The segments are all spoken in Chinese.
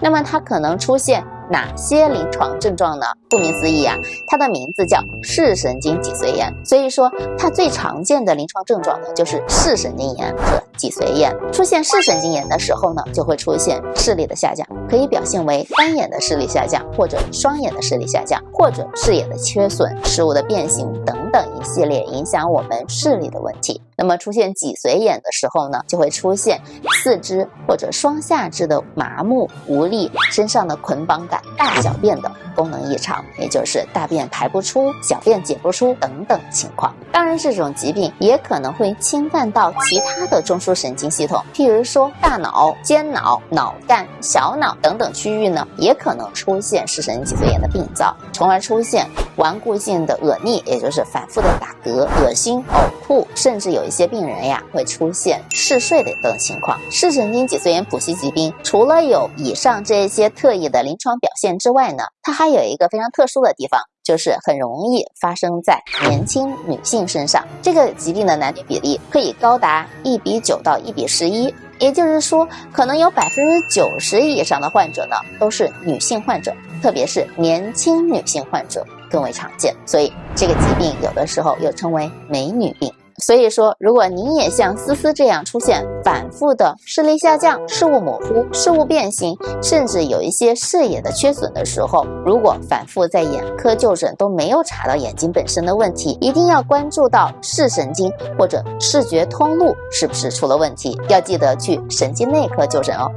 那么它可能出现哪些临床症状呢？顾名思义啊，它的名字叫视神经脊髓炎，所以说它最常见的临床症状呢就是视神经炎和脊髓炎。出现视神经炎的时候呢，就会出现视力的下降，可以表现为单眼的视力下降，或者双眼的视力下降，或者视野的缺损、视物的变形等等一系列影响我们视力的问题。那么出现脊髓眼的时候呢，就会出现四肢或者双下肢的麻木无力，身上的捆绑感，大小便等功能异常，也就是大便排不出、小便解不出等等情况。当然，这种疾病也可能会侵犯到其他的中枢神经系统，譬如说大脑、间脑、脑干、小脑等等区域呢，也可能出现视神经脊髓炎的病灶，从而出现顽固性的恶逆，也就是反复的打嗝、恶心、呕吐，甚至有。一些病人呀会出现嗜睡的等情况。视神经脊髓炎谱系疾病除了有以上这些特异的临床表现之外呢，它还有一个非常特殊的地方，就是很容易发生在年轻女性身上。这个疾病的男女比例可以高达一比九到一比十一，也就是说，可能有百分之九十以上的患者呢都是女性患者，特别是年轻女性患者更为常见。所以这个疾病有的时候又称为美女病。所以说，如果您也像思思这样出现反复的视力下降、视物模糊、视物变形，甚至有一些视野的缺损的时候，如果反复在眼科就诊都没有查到眼睛本身的问题，一定要关注到视神经或者视觉通路是不是出了问题，要记得去神经内科就诊哦。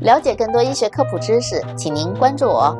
了解更多医学科普知识，请您关注我。